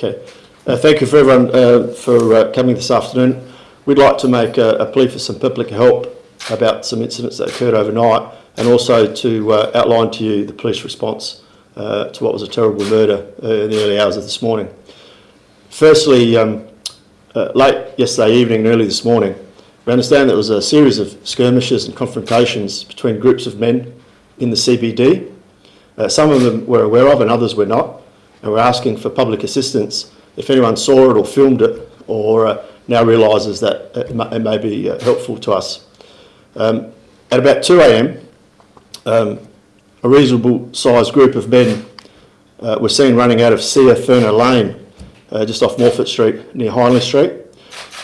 Okay. Uh, thank you for everyone uh, for uh, coming this afternoon. We'd like to make a, a, plea for some public help about some incidents that occurred overnight and also to uh, outline to you the police response uh, to what was a terrible murder uh, in the early hours of this morning. Firstly, um, late yesterday evening and early this morning, we understand there was a series of skirmishes and confrontations between groups of men in the CBD. some of them we're aware of and others we're not and we're asking for public assistance if anyone saw it or filmed it or uh, now realises that it may, it may be uh, helpful to us. Um, at about 2am, um, a reasonable sized group of men uh, were seen running out of Sia Furler Lane, uh, just off Morphett Street near Hindley Street.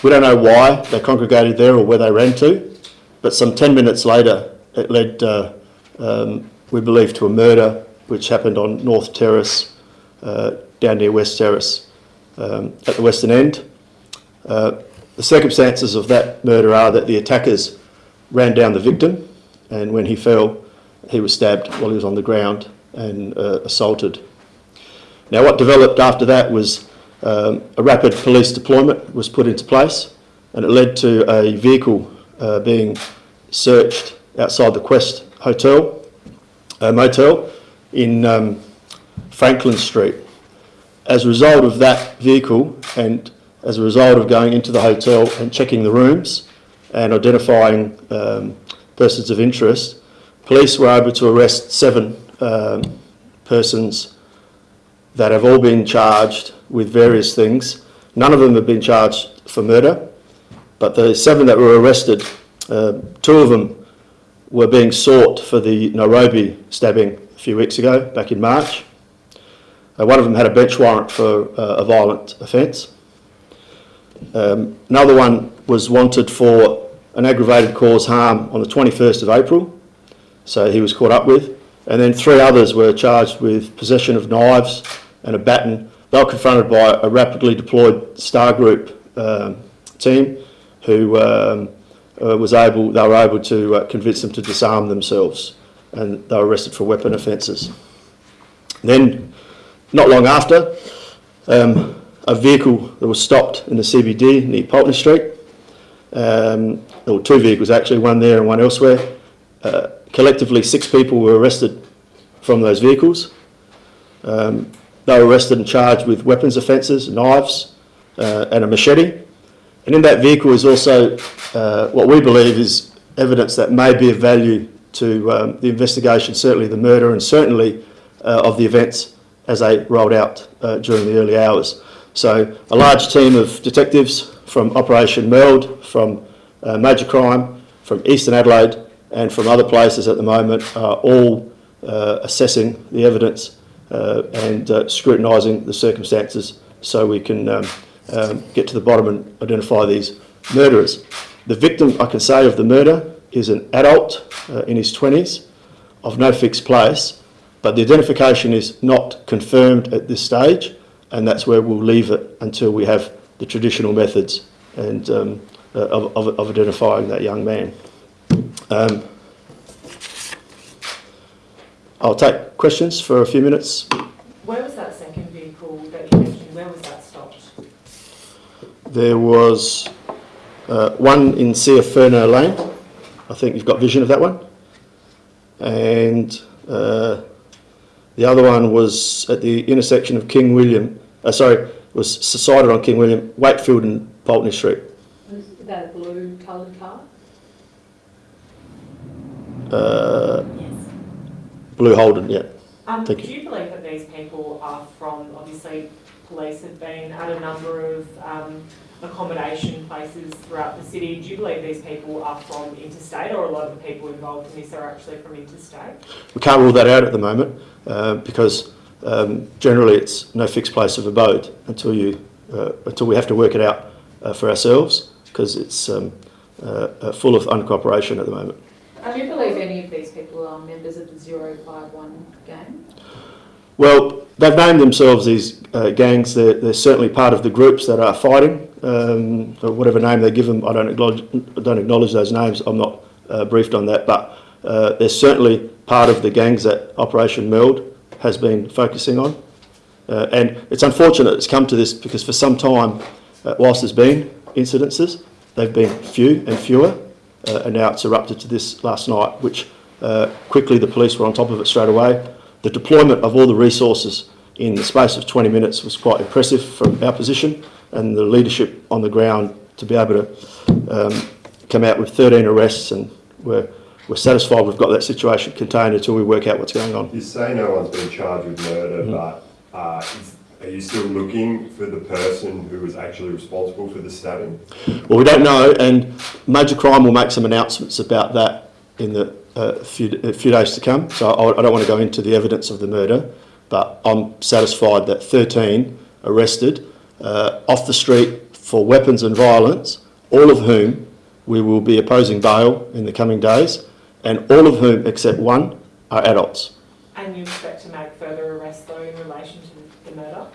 We don't know why they congregated there or where they ran to, but some 10 minutes later it led, uh, um, we believe, to a murder which happened on North Terrace down near West Terrace um, at the western end. Uh, the circumstances of that murder are that the attackers ran down the victim and when he fell he was stabbed while he was on the ground and uh, assaulted. Now what developed after that was um, a rapid police deployment was put into place and it led to a vehicle uh, being searched outside the Quest Hotel, uh, motel in um, Franklin Street. As a result of that vehicle and as a result of going into the hotel and checking the rooms and identifying um, persons of interest, police were able to arrest seven um, persons that have all been charged with various things. None of them have been charged for murder, but the seven that were arrested, uh, two of them were being sought for the Nairobi stabbing a few weeks ago, back in March. Uh, one of them had a bench warrant for uh, a violent offence. Um, another one was wanted for an aggravated cause harm on the 21st of April, so he was caught up with. And then three others were charged with possession of knives and a baton. They were confronted by a rapidly deployed Star Group um, team who um, uh, was able, they were able to uh, convince them to disarm themselves and they were arrested for weapon offences. Then not long after, um, a vehicle that was stopped in the CBD near Pulteney Street. Um, were two vehicles actually, one there and one elsewhere. Uh, collectively, six people were arrested from those vehicles. Um, they were arrested and charged with weapons offences, knives uh, and a machete. And in that vehicle is also uh, what we believe is evidence that may be of value to um, the investigation, certainly the murder and certainly uh, of the events as they rolled out uh, during the early hours. So a large team of detectives from Operation Meld, from uh, Major Crime, from Eastern Adelaide and from other places at the moment are all uh, assessing the evidence uh, and uh, scrutinising the circumstances so we can um, um, get to the bottom and identify these murderers. The victim, I can say, of the murder is an adult uh, in his 20s of no fixed place but the identification is not confirmed at this stage, and that's where we'll leave it until we have the traditional methods and um, uh, of, of, of, identifying that young man. Um, I'll take questions for a few minutes. Where was that second vehicle that you mentioned? Where was that stopped? There was uh, one in Sia Furler Lane. I think you've got vision of that one. And uh, the other one was at the intersection of King William, uh, sorry, was sited on King William, Wakefield and Pulteney Street. Was that a blue coloured car? Uh, yes. Blue Holden, yeah. Um, do you. you believe that these people are from, obviously police have been at a number of um, accommodation places throughout the city. Do you believe these people are from interstate or a lot of the people involved in this are actually from interstate? We can't rule that out at the moment uh, because um, generally it's no fixed place of abode until you uh, until we have to work it out uh, for ourselves because it's um, uh, uh, full of uncooperation at the moment. Do you believe any of these people are members of the 051 gang? Well, they've named themselves these uh, gangs. They're, they're, certainly part of the groups that are fighting. Um, whatever name they give them, I don't acknowledge, don't acknowledge those names. I'm not uh, briefed on that, but uh, they're certainly part of the gangs that Operation Meld has been focusing on. Uh, and it's unfortunate it's come to this because for some time, uh, whilst there's been incidences, they've been few and fewer, uh, and now it's erupted to this last night, which quickly the police were on top of it straight away. The deployment of all the resources in the space of 20 minutes was quite impressive from our position, and the leadership on the ground to be able to um, come out with 13 arrests, and we're, we're satisfied we've got that situation contained until we work out what's going on. You say no one's been charged with murder, but uh, is, are you still looking for the person who was actually responsible for the stabbing? Well, we don't know, and Major Crime will make some announcements about that in the uh, few, a few days to come. So I, I don't want to go into the evidence of the murder, but I'm satisfied that 13 arrested uh, off the street for weapons and violence, all of whom we will be opposing bail in the coming days, and all of whom, except one, are adults. And you expect to make further arrests though in relation to the murder?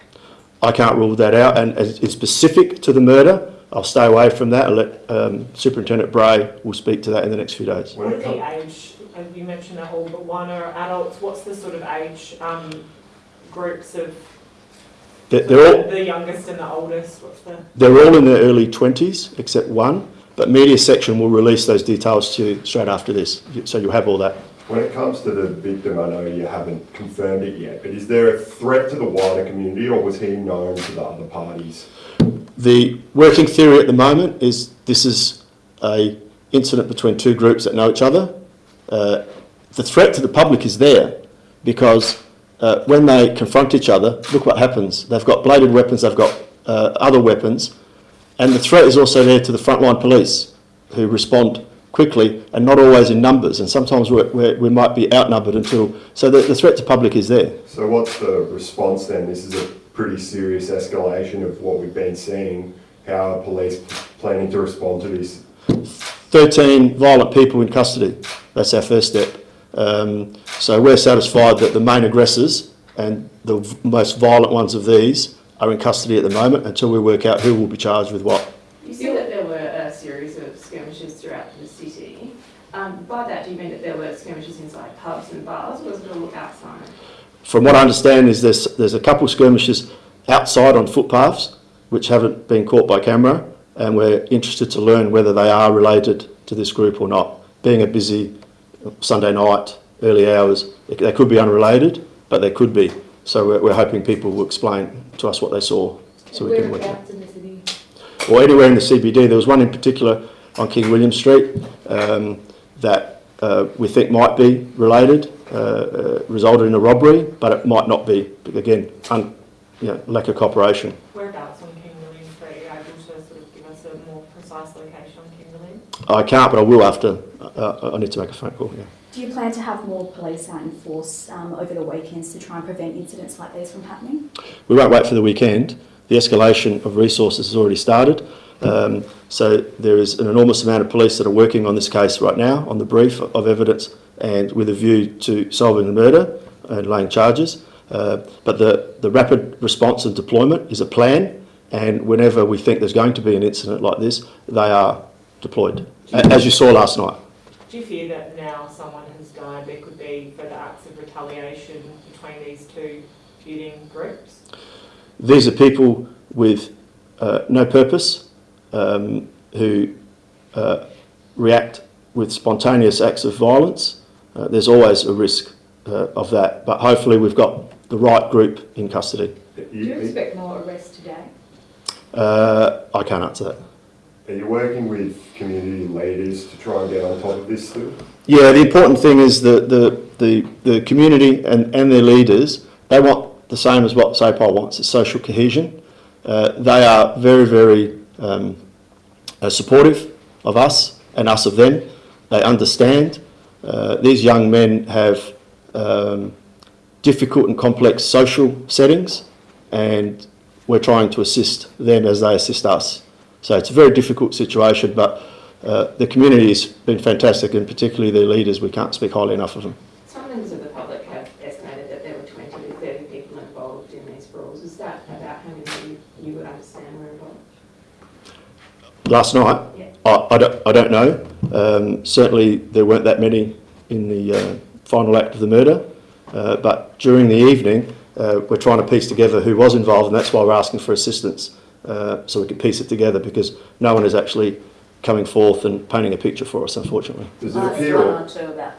I can't rule that out, and it's specific to the murder, I'll stay away from that. I'll let um, Superintendent Bray will speak to that in the next few days. What are the age, and you mentioned that all but one are adults, what's the sort of age um, groups of They're, they're all the youngest and the oldest, what's the? they're all in their early twenties, except one. But media section will release those details to you straight after this, so you'll have all that. when it comes to the victim, I know you haven't confirmed it yet, but is there a threat to the wider community or was he known to the other parties? The working theory at the moment is this is a incident between two groups that know each other. Uh, the threat to the public is there because uh, when they confront each other, look what happens. They've got bladed weapons, they've got uh, other weapons, and the threat is also there to the frontline police who respond quickly and not always in numbers. And sometimes we're, we're, we might be outnumbered until. So the, the threat to public is there. So what's the response then? This is a pretty serious escalation of what we've been seeing. How are police planning to respond to this? 13 violent people in custody. That's our first step. Um, so we're satisfied that the main aggressors and the most violent ones of these are in custody at the moment until we work out who will be charged with what. You said that there were a series of skirmishes throughout the city. Um, by that, do you mean that there were skirmishes inside pubs and bars, or was it all outside? From what I understand is there's, there's a couple of skirmishes outside on footpaths which haven't been caught by camera and we're interested to learn whether they are related to this group or not. Being a busy Sunday night, early hours, they could be unrelated, but they could be. So we're, we're hoping people will explain to us what they saw so we can work out. Whereabouts in the city? Or anywhere in the CBD. There was one in particular on King William Street um, that uh, we think might be related, uh, uh, resulted in a robbery, but it might not be. Again, un, you know, lack of cooperation. Whereabouts on King William Street, are you able to sort of give us a more precise location on King William? I can't, but I will after. Uh, I need to make a phone call. Yeah. Do you plan to have more police out in force um, over the weekends to try and prevent incidents like these from happening? We won't wait for the weekend. The escalation of resources has already started. Um, so there is an enormous amount of police that are working on this case right now on the brief of evidence and with a view to solving the murder and laying charges. Uh, but the, the rapid response and deployment is a plan and whenever we think there's going to be an incident like this, they are deployed, as you saw last night. Do you fear that now someone has died, there could be further acts of retaliation between these two feuding groups? These are people with uh, no purpose um, who uh, react with spontaneous acts of violence. Uh, there's always a risk uh, of that, but hopefully we've got the right group in custody. Do you you, expect more arrests today? Uh, I can't answer that. are you working with community leaders to try and get on top of this still? Yeah, the important thing is that the, the, the community and, and their leaders, they want the same as what SAPOL wants, it's social cohesion. Uh, they are very, very um, uh, supportive of us and us of them. They understand. Uh, these young men have um, difficult and complex social settings and we're trying to assist them as they assist us. So it's a very difficult situation, but uh, the community has been fantastic, and particularly their leaders. We can't speak highly enough of them. Some members of the public have estimated that there were 20 to 30 people involved in these brawls. Is that about how many you, you would understand were involved? Last night, Yeah. I, I, don't, I don't know. Um, certainly, there weren't that many in the uh, final act of the murder, uh, but during the evening, uh, we're trying to piece together who was involved, and that's why we're asking for assistance uh, so we can piece it together because no one is actually coming forth and painting a picture for us, unfortunately. Does it appear? one or that.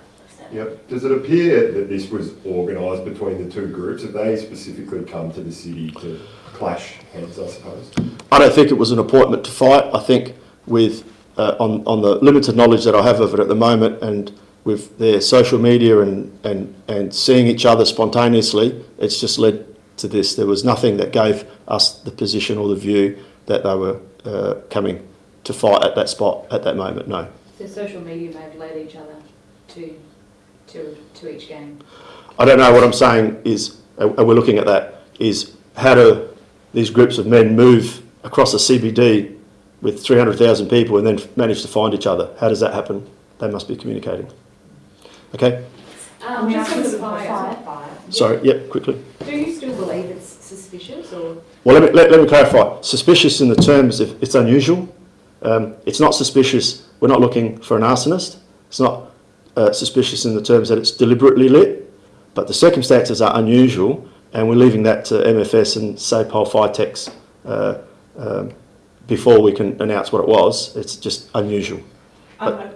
Yep. Does it appear that this was organised between the two groups? Have they specifically come to the city to clash heads, I suppose? I don't think it was an appointment to fight. I think with uh, on on the limited knowledge that I have of it at the moment, and with their social media and and and seeing each other spontaneously, it's just led to this. There was nothing that gave us the position or the view that they were uh, coming to fight at that spot at that moment. No. So social media may have led each other to, to, to each game. I don't know. What I'm saying is, uh, and we're looking at that, is how do these groups of men move across the CBD with 300,000 people and then manage to find each other? How does that happen? They must be communicating. Okay. Um, We just have on to the support fire, fire. Sorry. Yep. Quickly. do you still believe it's suspicious or? Well, let me let, let me clarify. Suspicious in the terms of it's unusual. Um, it's not suspicious. We're not looking for an arsonist. It's not uh, suspicious in the terms that it's deliberately lit. But the circumstances are unusual, and we're leaving that to MFS and SAPOL Fitex uh, um, before we can announce what it was. It's just unusual. Um, a-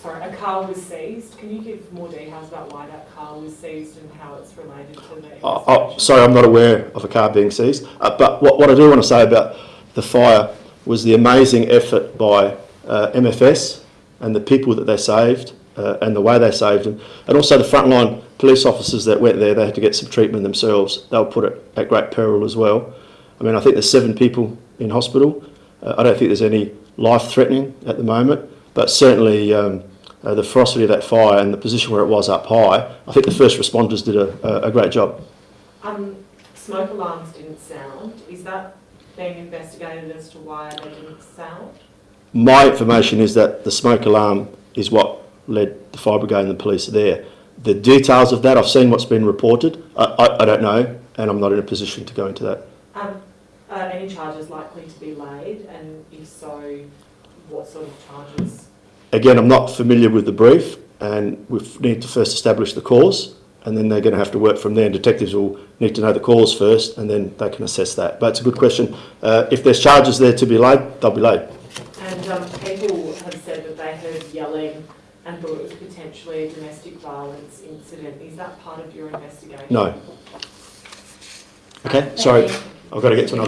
sorry, a car was seized. Can you give more details about why that car was seized and how it's related to the Oh, oh, sorry, I'm not aware of a car being seized. Uh, but what, what I do want to say about the fire was the amazing effort by uh, MFS and the people that they saved uh, and the way they saved them, and also the frontline police officers that went there. They had to get some treatment themselves. They were put at, at great peril as well. I mean, I think there's seven people in hospital. Uh, I don't think there's any life-threatening at the moment, but certainly. Um, uh, the ferocity of that fire and the position where it was up high, I think the first responders did a, a, a great job. Um, smoke alarms didn't sound. Is that being investigated as to why they didn't sound? My information is that the smoke alarm is what led the fire brigade and the police there. The details of that, I've seen what's been reported. I, I, I don't know, and I'm not in a position to go into that. Um, are any charges likely to be laid, and if so, what sort of charges? Again, I'm not familiar with the brief, and we need to first establish the cause, and then they're going to have to work from there. And detectives will need to know the cause first, and then they can assess that. But it's a good question. Uh, if there's charges there to be laid, they'll be laid. And um, people have said that they heard yelling and thought it was potentially a domestic violence incident. Is that part of your investigation? No. Okay, sorry, I've got to get to another.